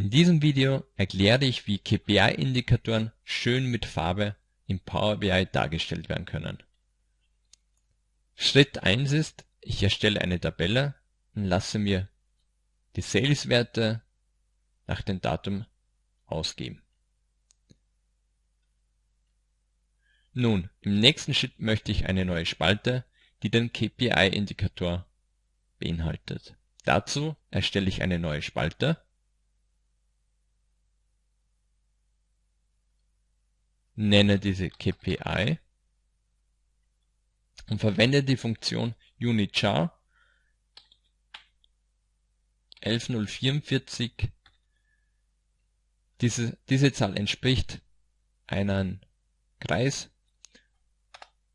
In diesem Video erkläre ich, wie KPI-Indikatoren schön mit Farbe im Power BI dargestellt werden können. Schritt 1 ist, ich erstelle eine Tabelle und lasse mir die Sales-Werte nach dem Datum ausgeben. Nun, im nächsten Schritt möchte ich eine neue Spalte, die den KPI-Indikator beinhaltet. Dazu erstelle ich eine neue Spalte nenne diese KPI und verwende die Funktion UNITchar 11044. Diese, diese Zahl entspricht einem Kreis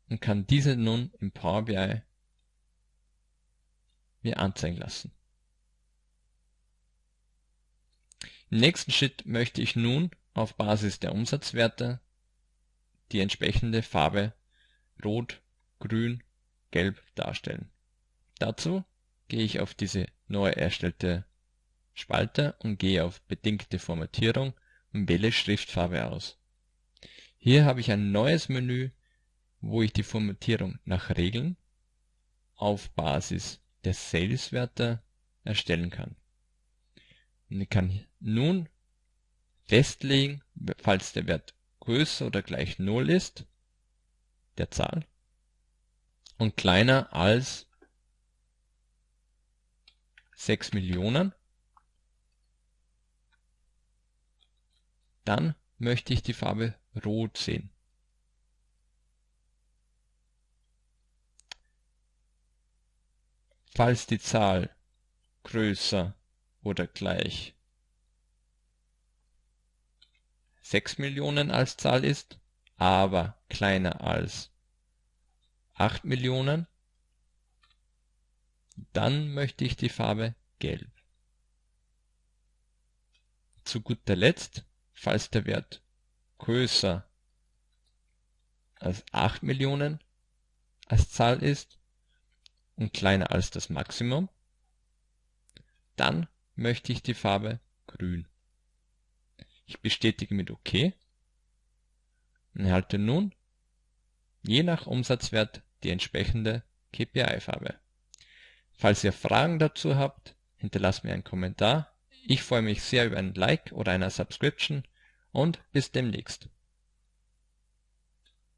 und kann diese nun im Power BI mir anzeigen lassen. Im nächsten Schritt möchte ich nun auf Basis der Umsatzwerte die entsprechende Farbe Rot, Grün, Gelb darstellen. Dazu gehe ich auf diese neu erstellte Spalte und gehe auf Bedingte Formatierung und wähle Schriftfarbe aus. Hier habe ich ein neues Menü, wo ich die Formatierung nach Regeln auf Basis der Sales-Werte erstellen kann. Und ich kann nun festlegen, falls der Wert größer oder gleich 0 ist, der Zahl, und kleiner als 6 Millionen, dann möchte ich die Farbe Rot sehen. Falls die Zahl größer oder gleich 6 Millionen als Zahl ist, aber kleiner als 8 Millionen, dann möchte ich die Farbe Gelb. Zu guter Letzt, falls der Wert größer als 8 Millionen als Zahl ist und kleiner als das Maximum, dann möchte ich die Farbe Grün. Ich bestätige mit OK und erhalte nun je nach Umsatzwert die entsprechende KPI-Farbe. Falls ihr Fragen dazu habt, hinterlasst mir einen Kommentar. Ich freue mich sehr über ein Like oder eine Subscription und bis demnächst.